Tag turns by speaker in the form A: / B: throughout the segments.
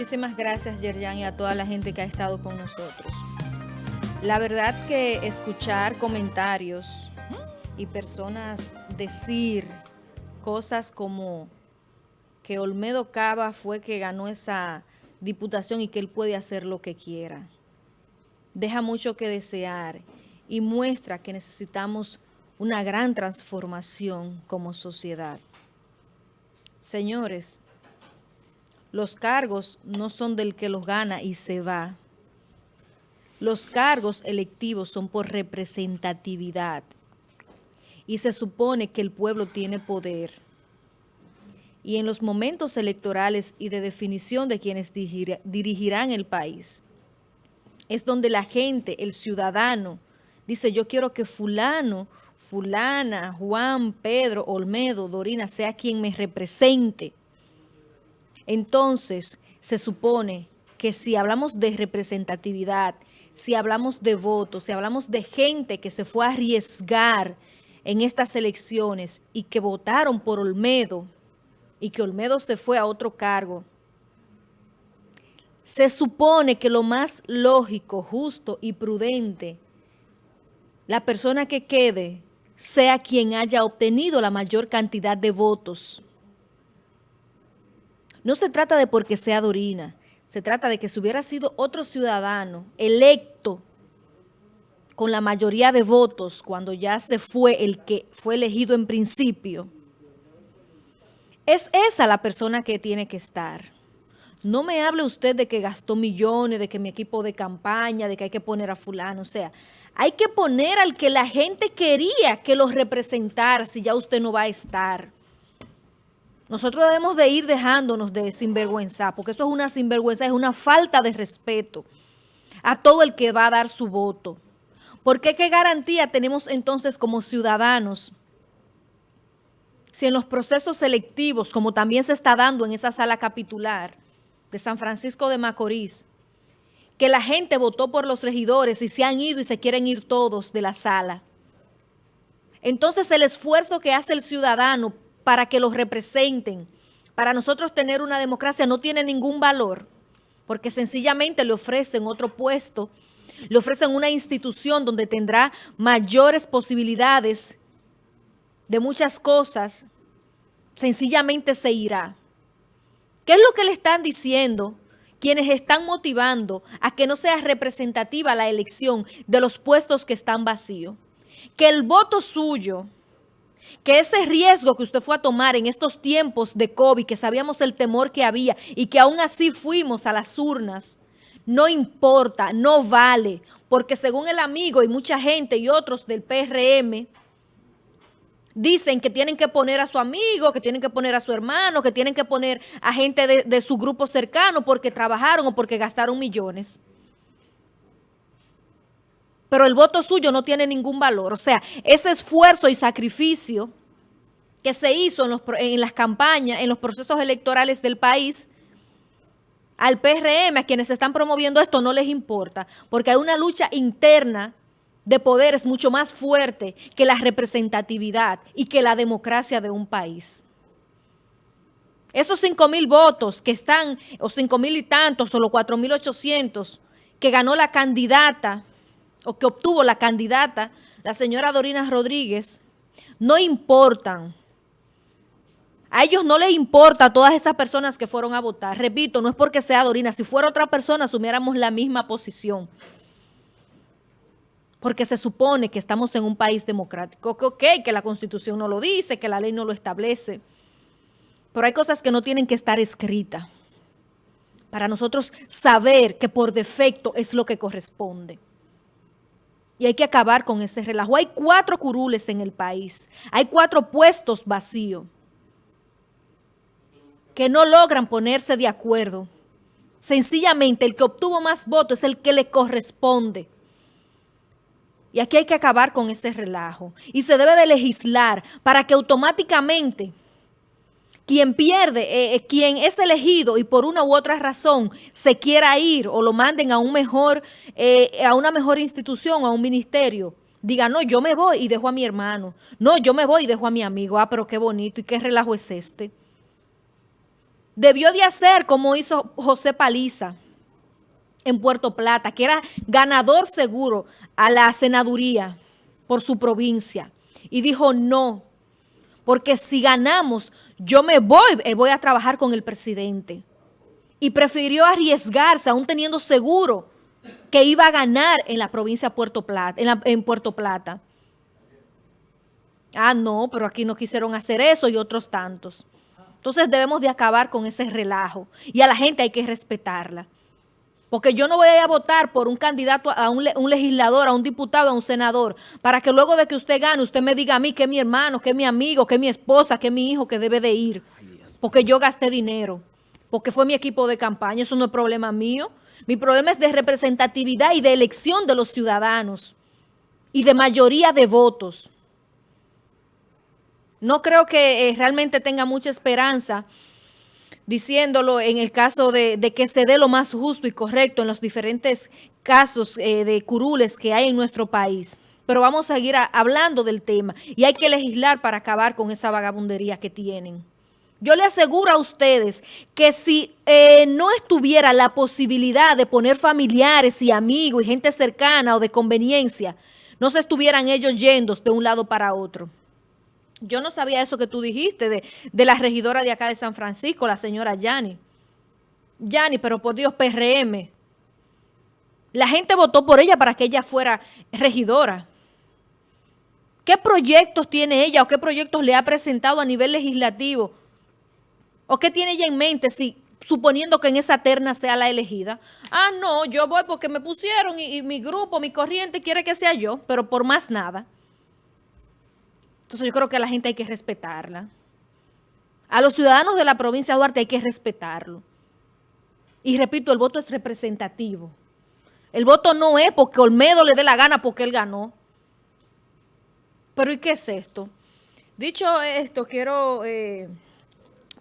A: Muchísimas gracias, Yerjan, y a toda la gente que ha estado con nosotros. La verdad que escuchar comentarios y personas decir cosas como que Olmedo Cava fue que ganó esa diputación y que él puede hacer lo que quiera. Deja mucho que desear y muestra que necesitamos una gran transformación como sociedad. Señores, los cargos no son del que los gana y se va. Los cargos electivos son por representatividad y se supone que el pueblo tiene poder. Y en los momentos electorales y de definición de quienes dirigirán el país, es donde la gente, el ciudadano, dice yo quiero que fulano, fulana, Juan, Pedro, Olmedo, Dorina, sea quien me represente. Entonces, se supone que si hablamos de representatividad, si hablamos de votos, si hablamos de gente que se fue a arriesgar en estas elecciones y que votaron por Olmedo y que Olmedo se fue a otro cargo, se supone que lo más lógico, justo y prudente, la persona que quede sea quien haya obtenido la mayor cantidad de votos. No se trata de porque sea Dorina, se trata de que si hubiera sido otro ciudadano electo con la mayoría de votos cuando ya se fue el que fue elegido en principio, es esa la persona que tiene que estar. No me hable usted de que gastó millones, de que mi equipo de campaña, de que hay que poner a fulano. O sea, hay que poner al que la gente quería que los representara si ya usted no va a estar. Nosotros debemos de ir dejándonos de sinvergüenza, porque eso es una sinvergüenza, es una falta de respeto a todo el que va a dar su voto. Porque qué garantía tenemos entonces como ciudadanos si en los procesos selectivos, como también se está dando en esa sala capitular de San Francisco de Macorís, que la gente votó por los regidores y se han ido y se quieren ir todos de la sala. Entonces el esfuerzo que hace el ciudadano para que los representen. Para nosotros tener una democracia no tiene ningún valor, porque sencillamente le ofrecen otro puesto, le ofrecen una institución donde tendrá mayores posibilidades de muchas cosas, sencillamente se irá. ¿Qué es lo que le están diciendo quienes están motivando a que no sea representativa la elección de los puestos que están vacíos? Que el voto suyo que ese riesgo que usted fue a tomar en estos tiempos de COVID, que sabíamos el temor que había y que aún así fuimos a las urnas, no importa, no vale, porque según el amigo y mucha gente y otros del PRM, dicen que tienen que poner a su amigo, que tienen que poner a su hermano, que tienen que poner a gente de, de su grupo cercano porque trabajaron o porque gastaron millones pero el voto suyo no tiene ningún valor. O sea, ese esfuerzo y sacrificio que se hizo en, las campañas, en los procesos electorales del país, al PRM, a quienes están promoviendo esto, no les importa, porque hay una lucha interna de poderes mucho más fuerte que la representatividad y que la democracia de un país. Esos 5 mil votos que están, o 5 mil y tantos, o los 4 mil 800, que ganó la candidata o que obtuvo la candidata, la señora Dorina Rodríguez, no importan. A ellos no les importa a todas esas personas que fueron a votar. Repito, no es porque sea Dorina. Si fuera otra persona, asumiéramos la misma posición. Porque se supone que estamos en un país democrático. Que ok, que la Constitución no lo dice, que la ley no lo establece. Pero hay cosas que no tienen que estar escritas. Para nosotros saber que por defecto es lo que corresponde y hay que acabar con ese relajo. Hay cuatro curules en el país, hay cuatro puestos vacíos que no logran ponerse de acuerdo. Sencillamente el que obtuvo más votos es el que le corresponde. Y aquí hay que acabar con ese relajo. Y se debe de legislar para que automáticamente quien pierde, eh, eh, quien es elegido y por una u otra razón se quiera ir o lo manden a un mejor, eh, a una mejor institución, a un ministerio, diga, no, yo me voy y dejo a mi hermano. No, yo me voy y dejo a mi amigo. Ah, pero qué bonito y qué relajo es este. debió de hacer como hizo José Paliza en Puerto Plata, que era ganador seguro a la senaduría por su provincia. Y dijo no, porque si ganamos, yo me voy, eh, voy a trabajar con el presidente. Y prefirió arriesgarse, aún teniendo seguro que iba a ganar en la provincia de Puerto Plata, en, Puerto Plata. Ah, no, pero aquí no quisieron hacer eso y otros tantos. Entonces debemos de acabar con ese relajo. Y a la gente hay que respetarla. Porque yo no voy a votar por un candidato, a un, legislador, a un diputado, a un senador, para que luego de que usted gane, usted me diga a mí que es mi hermano, que es mi amigo, que es mi esposa, que es mi hijo, que debe de ir. Porque yo gasté dinero. Porque fue mi equipo de campaña. Eso no es problema mío. Mi problema es de representatividad y de elección de los ciudadanos. Y de mayoría de votos. No creo que eh, realmente tenga mucha esperanza diciéndolo en el caso de, que se dé lo más justo y correcto en los diferentes casos eh, de curules que hay en nuestro país. Pero vamos a seguir hablando del tema y hay que legislar para acabar con esa vagabundería que tienen. Yo le aseguro a ustedes que si eh, no estuviera la posibilidad de poner familiares y amigos y gente cercana o de conveniencia, no se estuvieran ellos yendo de un lado para otro. Yo no sabía eso que tú dijiste de, la regidora de acá de San Francisco, la señora Yani. Yani, pero por Dios, PRM. La gente votó por ella para que ella fuera regidora. ¿Qué proyectos tiene ella o qué proyectos le ha presentado a nivel legislativo? ¿O qué tiene ella en mente si suponiendo que en esa terna sea la elegida? Ah, no, yo voy porque me pusieron y mi grupo, mi corriente quiere que sea yo, pero por más nada. Entonces yo creo que a la gente hay que respetarla. A los ciudadanos de la provincia de Duarte hay que respetarlo. Y repito, el voto es representativo. El voto no es porque Olmedo le dé la gana porque él ganó. Pero ¿y qué es esto? Dicho esto, quiero eh,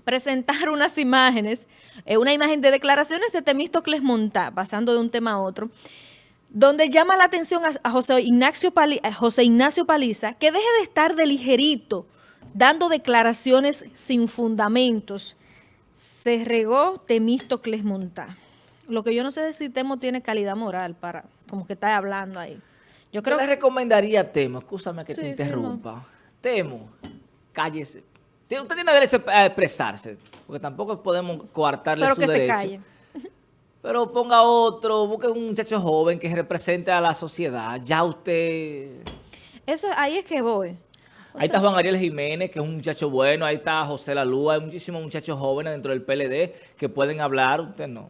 A: presentar unas imágenes, eh, una imagen de declaraciones de Temístocles Montá, pasando de un tema a otro, donde llama la atención a, José, Ignacio José Ignacio Paliza que deje de estar de ligerito, dando declaraciones sin fundamentos. Se regó Temístocles Montá. Lo que yo no sé es si Temo tiene calidad moral para, como que está hablando ahí.
B: Yo creo le recomendaría a Temo, escúchame que te interrumpa. Temo, cállese. Usted tiene derecho a expresarse, porque tampoco podemos coartarle Pero su que Se calle. Pero ponga otro, busque un muchacho joven que represente a la sociedad. Ya usted...
A: Eso ahí es que voy.
B: ahí está Juan Ariel Jiménez, que es un muchacho bueno. Ahí está José Lalúa. Hay muchísimos muchachos jóvenes dentro del PLD que pueden hablar. Usted no.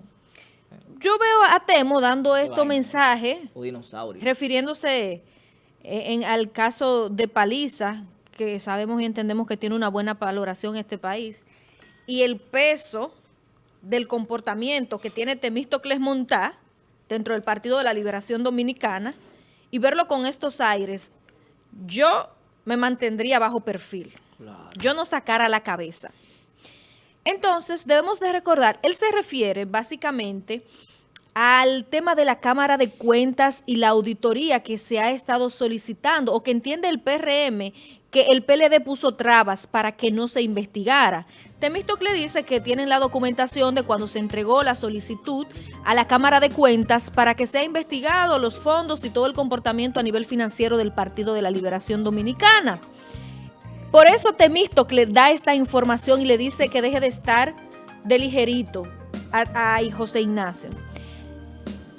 A: Yo veo a Temo dando estos mensajes, refiriéndose eh, en, al caso de Paliza, que sabemos y entendemos que tiene una buena valoración en este país, y el peso del comportamiento que tiene Temístocles Montá dentro del Partido de la Liberación Dominicana y verlo con estos aires, yo me mantendría bajo perfil. Yo no sacara la cabeza. Entonces, debemos de recordar, él se refiere básicamente al tema de la Cámara de Cuentas y la auditoría que se ha estado solicitando o que entiende el PRM que el PLD puso trabas para que no se investigara. Temístocle dice que tienen la documentación de cuando se entregó la solicitud a la Cámara de Cuentas para que sea investigado los fondos y todo el comportamiento a nivel financiero del Partido de la Liberación Dominicana. Por eso Temístocle da esta información y le dice que deje de estar de ligerito a, a José Ignacio.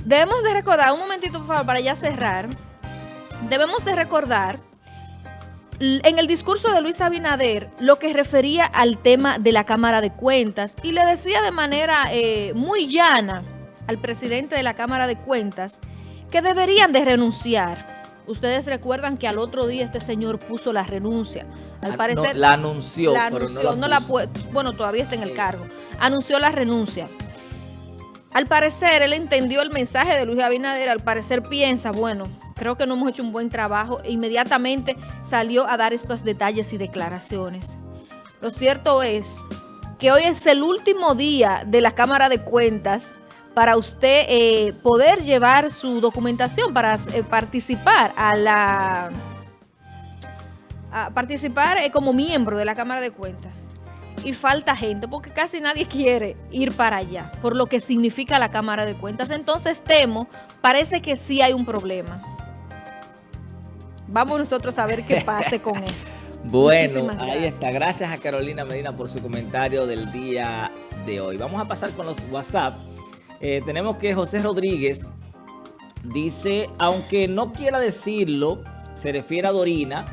A: Debemos de recordar, un momentito por favor, para ya cerrar, debemos de recordar en el discurso de Luis Abinader lo que refería al tema de la Cámara de Cuentas y le decía de manera eh, muy llana al presidente de la Cámara de Cuentas que deberían de renunciar. Ustedes recuerdan que al otro día este señor puso la renuncia. Al ah, parecer...
B: la anunció, pero no la,
A: Bueno, todavía está en el cargo. Anunció la renuncia. Al parecer, él entendió el mensaje de Luis Abinader, al parecer piensa, bueno, creo que no hemos hecho un buen trabajo, e inmediatamente salió a dar estos detalles y declaraciones. Lo cierto es que hoy es el último día de la Cámara de Cuentas para usted eh, poder llevar su documentación para eh, participar a la participar eh, como miembro de la Cámara de Cuentas. Y falta gente, porque casi nadie quiere ir para allá, por lo que significa la Cámara de Cuentas. Entonces temo, parece que sí hay un problema. Vamos nosotros a ver qué pase con esto.
B: bueno, ahí está. Gracias a Carolina Medina por su comentario del día de hoy. Vamos a pasar con los WhatsApp. Eh, tenemos que José Rodríguez dice, aunque no quiera decirlo, se refiere a Dorina,